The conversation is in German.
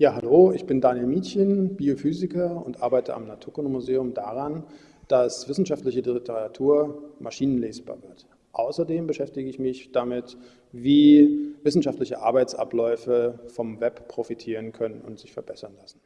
Ja, hallo, ich bin Daniel Mietchen, Biophysiker und arbeite am Naturkundemuseum daran, dass wissenschaftliche Literatur maschinenlesbar wird. Außerdem beschäftige ich mich damit, wie wissenschaftliche Arbeitsabläufe vom Web profitieren können und sich verbessern lassen.